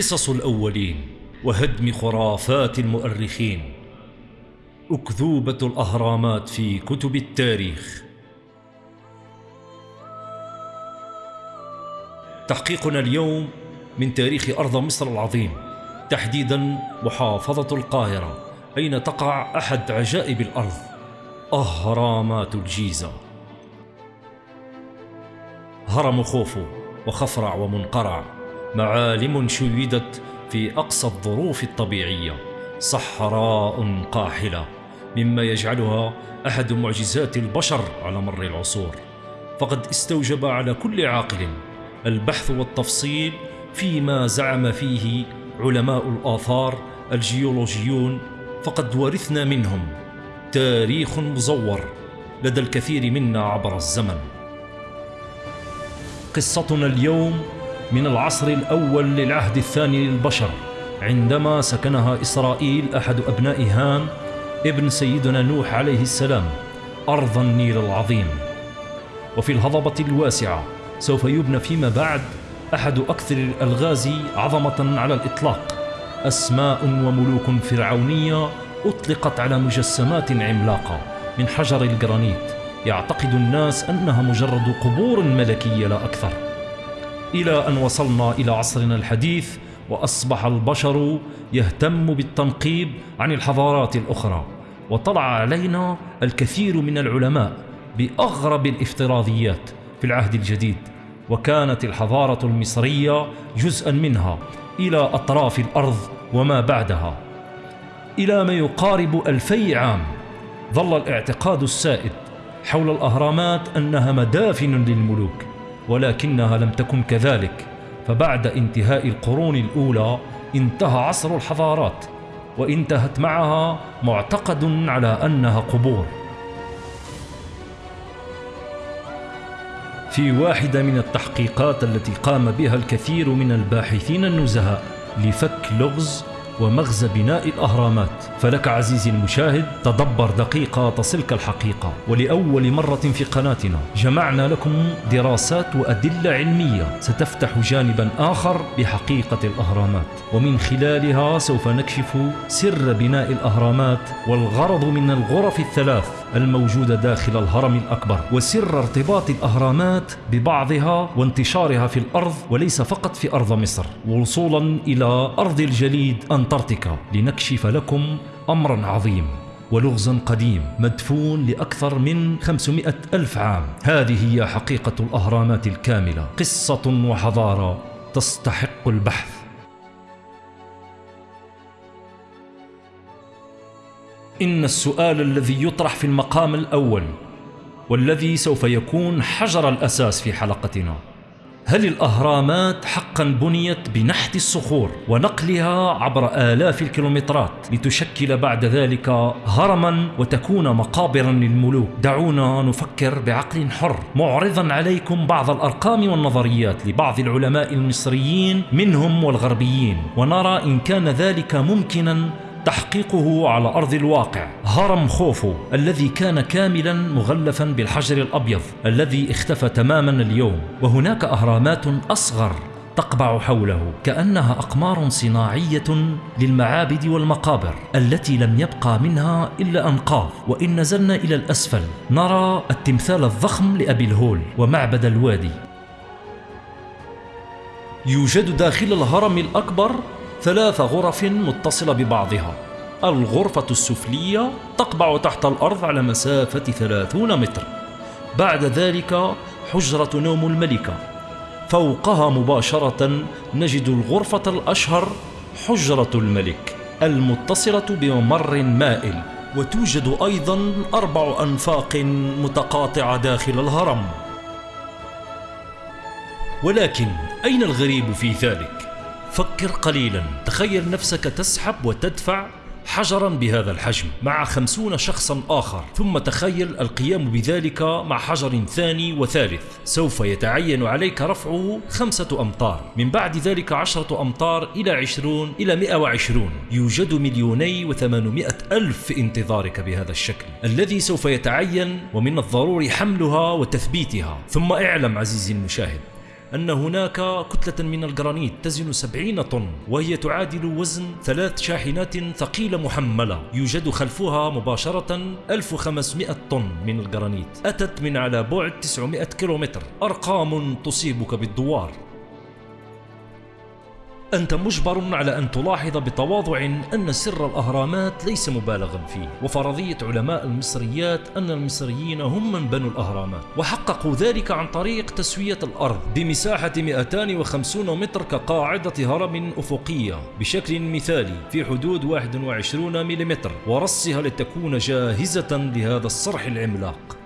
قصص الأولين وهدم خرافات المؤرخين. أكذوبة الأهرامات في كتب التاريخ. تحقيقنا اليوم من تاريخ أرض مصر العظيم. تحديدا محافظة القاهرة أين تقع أحد عجائب الأرض. أهرامات الجيزة. هرم خوفو وخفرع ومنقرع. معالم شيدت في أقصى الظروف الطبيعية صحراء قاحلة مما يجعلها أحد معجزات البشر على مر العصور. فقد استوجب على كل عاقل البحث والتفصيل فيما زعم فيه علماء الآثار الجيولوجيون فقد ورثنا منهم تاريخ مزور لدى الكثير منا عبر الزمن. قصتنا اليوم من العصر الأول للعهد الثاني للبشر عندما سكنها إسرائيل أحد أبناء هام ابن سيدنا نوح عليه السلام أرض النيل العظيم. وفي الهضبة الواسعة سوف يبنى فيما بعد أحد أكثر الألغاز عظمة على الإطلاق. أسماء وملوك فرعونية أطلقت على مجسمات عملاقة من حجر الجرانيت. يعتقد الناس أنها مجرد قبور ملكية لا أكثر. إلى أن وصلنا إلى عصرنا الحديث وأصبح البشر يهتم بالتنقيب عن الحضارات الأخرى. وطلع علينا الكثير من العلماء بأغرب الافتراضيات في العهد الجديد وكانت الحضارة المصرية جزءا منها إلى أطراف الأرض وما بعدها. إلى ما يقارب ألفي عام ظل الاعتقاد السائد حول الأهرامات أنها مدافن للملوك. ولكنها لم تكن كذلك. فبعد انتهاء القرون الأولى انتهى عصر الحضارات وانتهت معها معتقد على أنها قبور. في واحدة من التحقيقات التي قام بها الكثير من الباحثين النزهاء لفك لغز ومغزى بناء الأهرامات. فلك عزيزي المشاهد تدبر دقيقة تصلك الحقيقة. ولأول مرة في قناتنا جمعنا لكم دراسات وأدلة علمية. ستفتح جانبا آخر بحقيقة الأهرامات. ومن خلالها سوف نكشف سر بناء الأهرامات والغرض من الغرف الثلاث. الموجودة داخل الهرم الأكبر وسر ارتباط الأهرامات ببعضها وانتشارها في الأرض وليس فقط في أرض مصر. وصولا إلى أرض الجليد أنطاركتيكا لنكشف لكم أمرا عظيم ولغزا قديم مدفون لأكثر من 500 ألف عام. هذه هي حقيقة الأهرامات الكاملة قصة وحضارة تستحق البحث. إن السؤال الذي يطرح في المقام الأول والذي سوف يكون حجر الأساس في حلقتنا. هل الأهرامات حقا بنيت بنحت الصخور ونقلها عبر آلاف الكيلومترات لتشكل بعد ذلك هرما وتكون مقابرا للملوك؟ دعونا نفكر بعقل حر. معرضا عليكم بعض الأرقام والنظريات لبعض العلماء المصريين منهم والغربيين ونرى إن كان ذلك ممكنا تحقيقه على أرض الواقع. هرم خوفو الذي كان كاملا مغلفا بالحجر الأبيض الذي اختفى تماما اليوم وهناك أهرامات أصغر تقبع حوله كأنها أقمار صناعية للمعابد والمقابر التي لم يبقى منها إلا أنقاض. وإن نزلنا إلى الأسفل نرى التمثال الضخم لأبي الهول ومعبد الوادي. يوجد داخل الهرم الأكبر ثلاث غرف متصلة ببعضها. الغرفة السفلية تقبع تحت الأرض على مسافة ثلاثون متر. بعد ذلك حجرة نوم الملكة. فوقها مباشرة نجد الغرفة الأشهر حجرة الملك المتصلة بممر مائل. وتوجد أيضا أربع أنفاق متقاطعة داخل الهرم. ولكن أين الغريب في ذلك؟ فكر قليلا. تخيل نفسك تسحب وتدفع حجرا بهذا الحجم مع خمسون شخصا آخر. ثم تخيل القيام بذلك مع حجر ثاني وثالث. سوف يتعين عليك رفعه خمسة أمتار. من بعد ذلك عشرة أمتار إلى عشرون إلى مئة وعشرون. يوجد مليوني وثمانمائة ألف في انتظارك بهذا الشكل. الذي سوف يتعين ومن الضروري حملها وتثبيتها. ثم اعلم عزيزي المشاهد أن هناك كتلة من الجرانيت تزن 70 طن وهي تعادل وزن ثلاث شاحنات ثقيلة محملة. يوجد خلفها مباشرة 1500 طن من الجرانيت. أتت من على بعد 900 كيلومتر. أرقام تصيبك بالدوار. أنت مجبر على أن تلاحظ بتواضع أن سر الأهرامات ليس مبالغا فيه. وفرضية علماء المصريات أن المصريين هم من بنوا الأهرامات وحققوا ذلك عن طريق تسوية الأرض بمساحة 250 متر كقاعدة هرم أفقية بشكل مثالي في حدود 21 ملم ورصها لتكون جاهزة لهذا الصرح العملاق.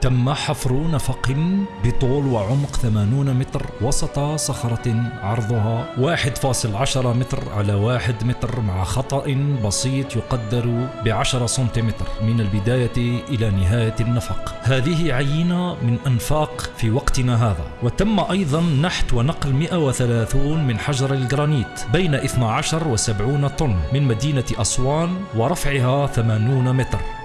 تم حفر نفق بطول وعمق 80 متر وسط صخرة عرضها 1.10 متر على 1 متر مع خطأ بسيط يقدر بعشرة سنتيمتر من البداية إلى نهاية النفق. هذه عينة من أنفاق في وقتنا هذا. وتم أيضا نحت ونقل 130 من حجر الجرانيت بين 12 و 70 طن من مدينة أسوان ورفعها 80 متر.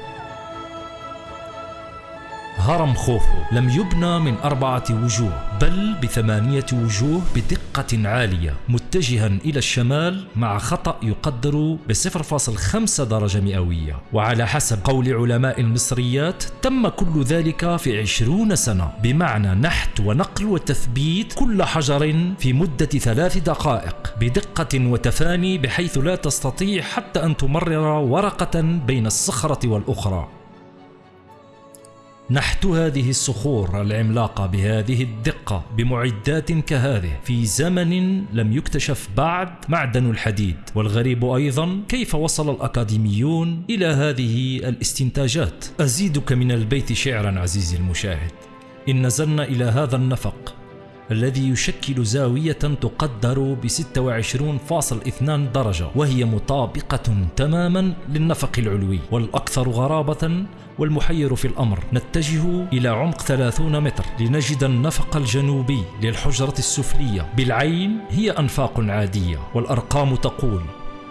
هرم خوفو لم يبنى من أربعة وجوه بل بثمانية وجوه بدقة عالية. متجها إلى الشمال مع خطأ يقدر ب 0.5 درجة مئوية. وعلى حسب قول علماء المصريات تم كل ذلك في عشرون سنة. بمعنى نحت ونقل وتثبيت كل حجر في مدة ثلاث دقائق بدقة وتفاني بحيث لا تستطيع حتى أن تمرر ورقة بين الصخرة والأخرى. نحت هذه الصخور العملاقة بهذه الدقة بمعدات كهذه. في زمن لم يكتشف بعد معدن الحديد. والغريب أيضا كيف وصل الأكاديميون إلى هذه الاستنتاجات؟ أزيدك من البيت شعرا عزيزي المشاهد. إن نزلنا إلى هذا النفق. الذي يشكل زاوية تقدر ب 26.2 درجة وهي مطابقة تماما للنفق العلوي. والأكثر غرابة والمحير في الأمر نتجه إلى عمق 30 متر لنجد النفق الجنوبي للحجرة السفلية. بالعين هي أنفاق عادية والأرقام تقول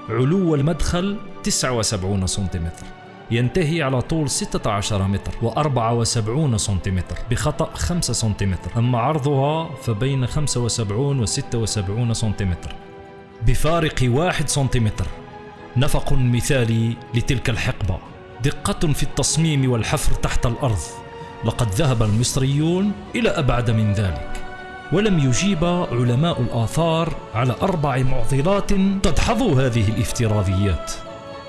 علو المدخل 79 سنتيمتر. ينتهي على طول 16 متر و74 سنتيمتر بخطأ 5 سنتيمتر. أما عرضها فبين 75 و 76 سنتيمتر. بفارق 1 سنتيمتر. نفق مثالي لتلك الحقبة. دقة في التصميم والحفر تحت الأرض. لقد ذهب المصريون إلى أبعد من ذلك. ولم يجيب علماء الآثار على أربع معضلات تدحض هذه الافتراضيات.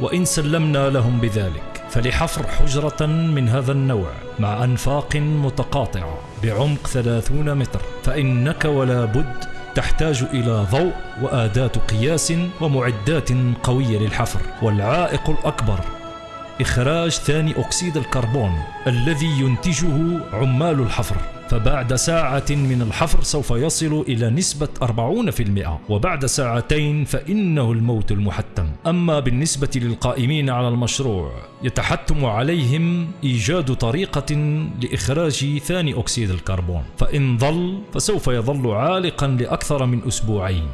وإن سلمنا لهم بذلك فلحفر حجرة من هذا النوع مع أنفاق متقاطعة بعمق 30 متر فإنك ولا بد تحتاج إلى ضوء وآداة قياس ومعدات قوية للحفر. والعائق الأكبر إخراج ثاني أكسيد الكربون الذي ينتجه عمال الحفر. فبعد ساعة من الحفر سوف يصل إلى نسبة 40% وبعد ساعتين فإنه الموت المحتم. أما بالنسبة للقائمين على المشروع يتحتم عليهم إيجاد طريقة لإخراج ثاني أكسيد الكربون. فإن ظل فسوف يظل عالقا لأكثر من أسبوعين.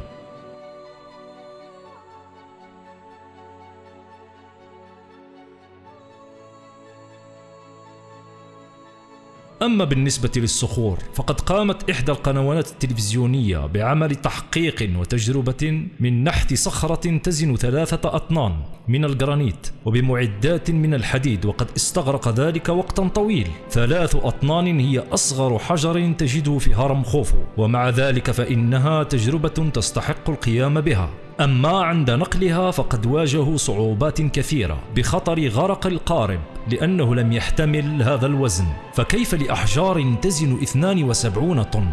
أما بالنسبة للصخور فقد قامت إحدى القنوات التلفزيونية بعمل تحقيق وتجربة من نحت صخرة تزن ثلاثة أطنان من الجرانيت وبمعدات من الحديد وقد استغرق ذلك وقتا طويل. ثلاث أطنان هي أصغر حجر تجده في هرم خوفو ومع ذلك فإنها تجربة تستحق القيام بها. أما عند نقلها فقد واجهوا صعوبات كثيرة بخطر غرق القارب لأنه لم يحتمل هذا الوزن فكيف لأحجار تزن 72 طن؟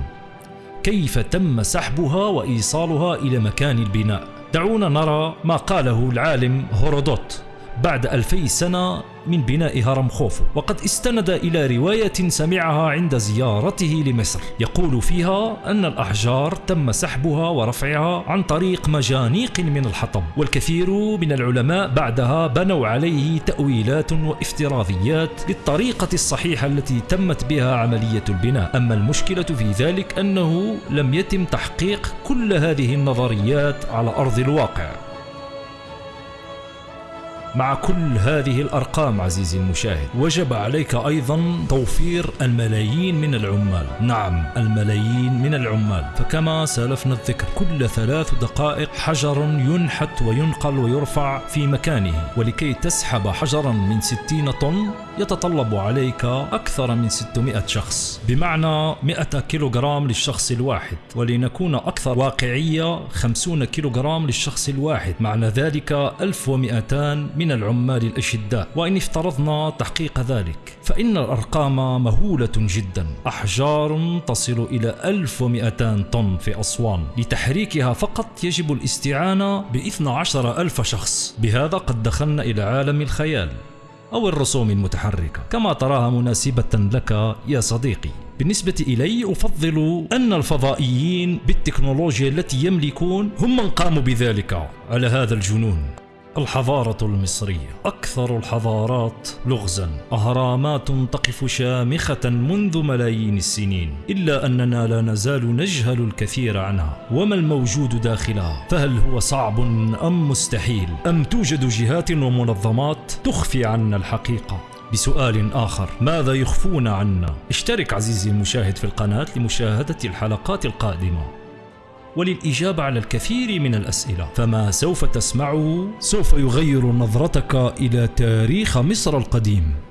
كيف تم سحبها وإيصالها إلى مكان البناء؟ دعونا نرى ما قاله العالم هورودوت بعد ألفي سنة من بناء هرم خوفو وقد استند إلى رواية سمعها عند زيارته لمصر. يقول فيها أن الأحجار تم سحبها ورفعها عن طريق مجانيق من الحطب والكثير من العلماء بعدها بنوا عليه تأويلات وافتراضيات للطريقة الصحيحة التي تمت بها عملية البناء. أما المشكلة في ذلك أنه لم يتم تحقيق كل هذه النظريات على أرض الواقع. مع كل هذه الأرقام عزيزي المشاهد وجب عليك أيضا توفير الملايين من العمال. نعم الملايين من العمال. فكما سالفنا الذكر كل ثلاث دقائق حجر ينحت وينقل ويرفع في مكانه. ولكي تسحب حجرا من 60 طن يتطلب عليك أكثر من 600 شخص. بمعنى 100 كيلوغرام للشخص الواحد. ولنكون أكثر واقعية 50 كيلوغرام للشخص الواحد. معنى ذلك 1200 من العمال الأشداء وإن افترضنا تحقيق ذلك فإن الأرقام مهولة جدا. أحجار تصل إلى 1200 طن في أسوان. لتحريكها فقط يجب الاستعانة ب 12 ألف شخص. بهذا قد دخلنا إلى عالم الخيال أو الرسوم المتحركة. كما تراها مناسبة لك يا صديقي. بالنسبة إلي أفضل أن الفضائيين بالتكنولوجيا التي يملكون هم من قاموا بذلك على هذا الجنون. الحضارة المصرية. أكثر الحضارات لغزا. أهرامات تقف شامخة منذ ملايين السنين. إلا أننا لا نزال نجهل الكثير عنها. وما الموجود داخلها؟ فهل هو صعب أم مستحيل؟ أم توجد جهات ومنظمات تخفي عنا الحقيقة؟ بسؤال آخر. ماذا يخفون عنا؟ اشترك عزيزي المشاهد في القناة لمشاهدة الحلقات القادمة. وللإجابة على الكثير من الأسئلة. فما سوف تسمعه سوف يغير نظرتك إلى تاريخ مصر القديم.